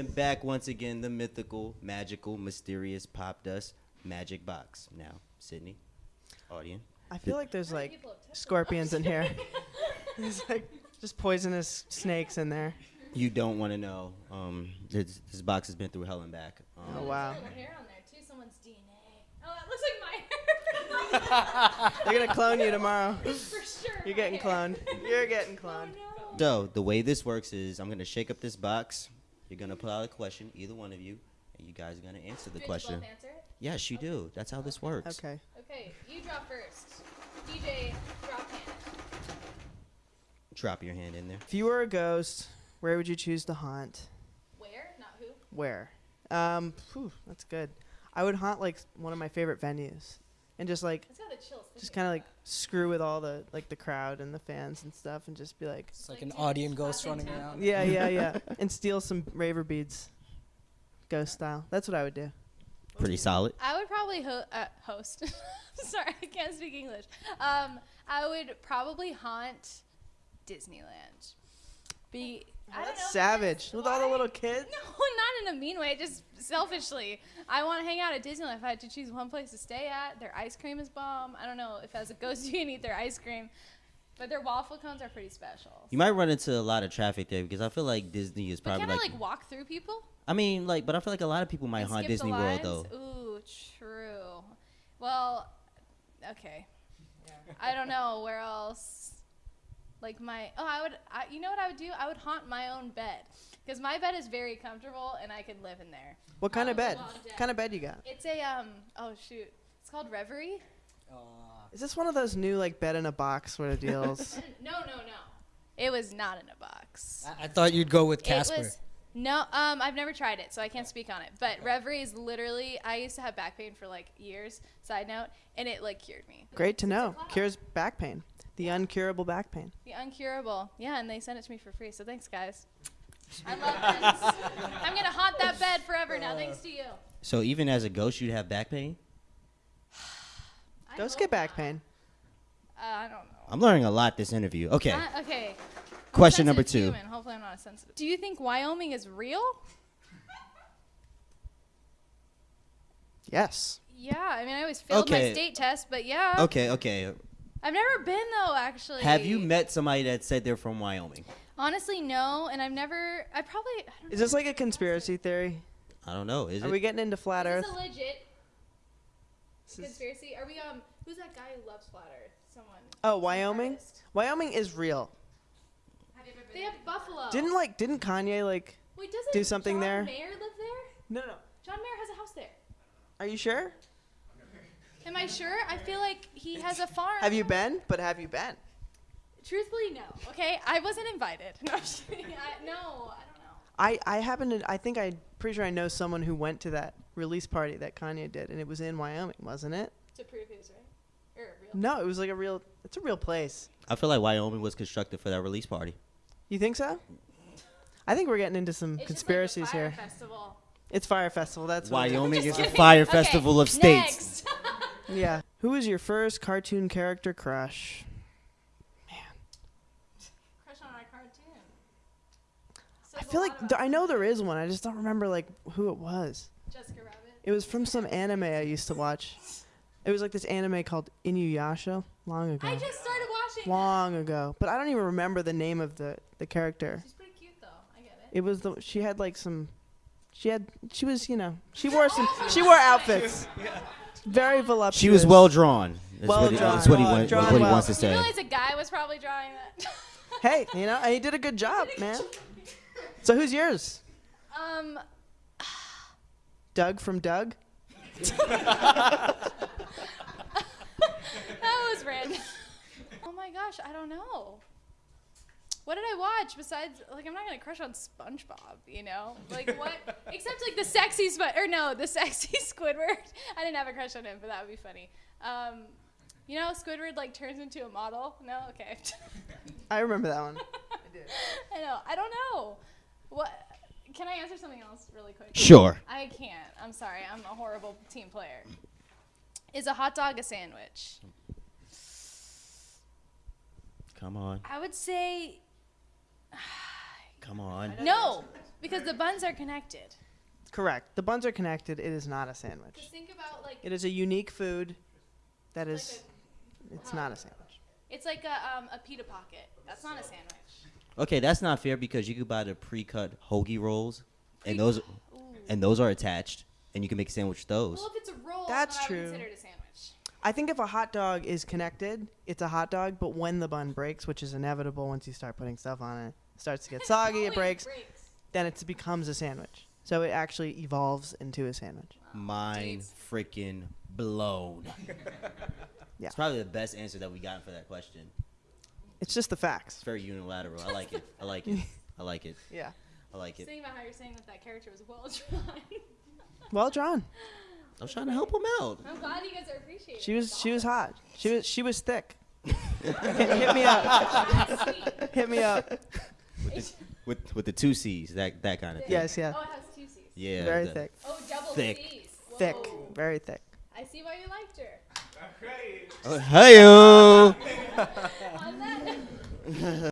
And back once again, the mythical, magical, mysterious Popdust magic box. Now, Sydney, audience. I feel like there's like People have tested- scorpions in here. There's like just poisonous snakes in there. You don't want to know. Um, this, this box has been through hell and back. Um, Oh wow. There's hair on there too. Someone's DNA. Oh, that looks like my hair. They're gonna clone you tomorrow. For sure. You're getting hair. cloned. You're getting Oh cloned. no. So the way this works is, I'm gonna shake up this box. You're gonna pull out a question, either one of you, and you guys are gonna answer the Do we have question. both answer it? Yes, you do. That's how this works. Okay. Okay, you draw first. DJ, drop hand. Drop your hand in there. If you were a ghost, where would you choose to haunt? Where? Not who. Where? Um, phew, that's good. I would haunt like one of my favorite venues, and just like It's got the chills. just kind of about like screw with all the like the crowd and the fans and stuff, and just be like, It's like Like an audience ghost running tap. around. yeah, yeah, yeah, and steal some raver beads, ghost style. That's what I would do. Pretty solid. I would probably ho- uh, host. Sorry, I can't speak English. Um, I would probably haunt Disneyland. Be I don't know. Savage with all the little kids. No, not in a mean way. Just selfishly, I want to hang out at Disneyland. If I had to choose one place to stay at, their ice cream is bomb. I don't know if as a ghost you can eat their ice cream, but their waffle cones are pretty special. You might run into a lot of traffic there because I feel like Disney is but probably can like, I like walk through people? I mean, like, but I feel like a lot of people might and haunt Disney World though. Ooh, true. Well, okay. I don't know where else. Like my oh, I would. I, you know what I would do? I would haunt my own bed because my bed is very comfortable and I could live in there. What kind of bed? long dead. kind of bed you got? It's a um. Oh shoot. It's called Reverie. Uh, Is this one of those new like bed in a box sort of deals? No, no, no. It was not in a box. I, I thought you'd go with It Casper. was no. Um, I've never tried it, so I can't speak on it. But Reverie is literally. I used to have back pain for like years. Side note, and it like cured me. Great to know. Cures back pain. The uncurable back pain. The uncurable. Yeah, and they sent it to me for free. So thanks, guys. I love this. I'm gonna haunt that bed forever now, thanks to you. So even as a ghost, you'd have back pain. I Ghosts hope get back not. pain. Uh, I don't know. I'm learning a lot this interview. Okay. Uh, okay. Question number two. Human. Hopefully, I'm not a sensitive. Do you think Wyoming is real? Yes. Yeah, I mean, I always failed Okay. my state test, but yeah. Okay. Okay. I've never been though, actually. Have you met somebody that said they're from Wyoming? Honestly, no, and I've never. I probably. I don't Is know. this like a conspiracy theory? I don't know. Is Are it? we getting into flat Is Earth? this a legit This is- conspiracy? Are we um? Who's that guy who loves flat Earth? Someone. Oh, Wyoming. Wyoming is real. Have you ever been? They have buffalo. Didn't like didn't Kanye like? Wait, doesn't do something John there? Mayer live there? No, no. John Mayer has a house there. Are you sure? Am I sure? I feel like he has a farm. Have you been? But have you been? Truthfully, no. Okay, I wasn't invited. No, I'm just kidding. I, no, I don't know. I I happen to I think I'm pretty sure I know someone who went to that release party that Kanye did, and it was in Wyoming, wasn't it? To prove he was right. Or real. No, it was like a real. It's a real place. I feel like Wyoming was constructed for that release party. You think so? I think we're getting into some It's conspiracies just like the here. Fyre Festival. It's Fyre Festival. That's what it is. Wyoming Just is a kidding. fire Okay, festival of states. Next. Yeah. Who was your first cartoon character crush? Man. Crush on our cartoon. I feel like th- I know there is one. I just don't remember like who it was. Jessica Rabbit. It was from some anime I used to watch. It was like this anime called Inuyasha long ago. I just started watching. that. long ago, but I don't even remember the name of the the character. She's pretty cute though. I get it. It was the she had like some she had she was, you know, she wore some she wore outfits. Very voluptuous. She was well drawn. That's Well what, he, drawn. that's what he, Well want, what he well. wants to You say. realize a guy was probably drawing that. Hey, you know, he did a good job, man. So who's yours? um, Doug from Doug? that was random. oh my gosh, I don't know. What did I watch besides like I'm not gonna crush on SpongeBob, you know? Like what? Except like the sexy Spon or no, the sexy Squidward. I didn't have a crush on him, but that would be funny. Um, you know, Squidward like turns into a model. No, okay. I remember that one. I did. I know. I don't know. What? Can I answer something else really quick? Sure. I can't. I'm sorry. I'm a horrible team player. Is a hot dog a sandwich? Come on. I would say Come on. no. Because the buns are connected. Correct. The buns are connected. It is not a sandwich. Just think about like It is a unique food that is, like is. It's not a sandwich. it's like a um, a pita pocket. That's not a sandwich. Okay, that's not fair because you could buy the pre-cut hoagie rolls, and those Ooh. and those are attached, and you can make a sandwich with those. Well, if it's a roll, That's then I true. would consider it a sandwich. I think if a hot dog is connected, it's a hot dog. But when the bun breaks, which is inevitable once you start putting stuff on it, starts to get soggy, it breaks, breaks. then it becomes a sandwich. So it actually evolves into a sandwich. Mind freaking blown. Yeah. It's probably the best answer that we got for that question. It's just the facts. It's very unilateral. I like it. I like it. I like it. Yeah. I like it. Thinking about how you're saying that that character was well drawn. Well drawn. I was trying to help him out. I'm glad you guys are appreciating. She was she was hot. She was she was thick. hit, hit me up. Hit me up. With the, with, with the two C's, that that kind of thing. Yes, yeah. Oh, it has two C's. Yeah. Very the- thick. Oh, double Thick. C's. Thick. Very thick. I see why you liked her. Oh, Hey-o. On that.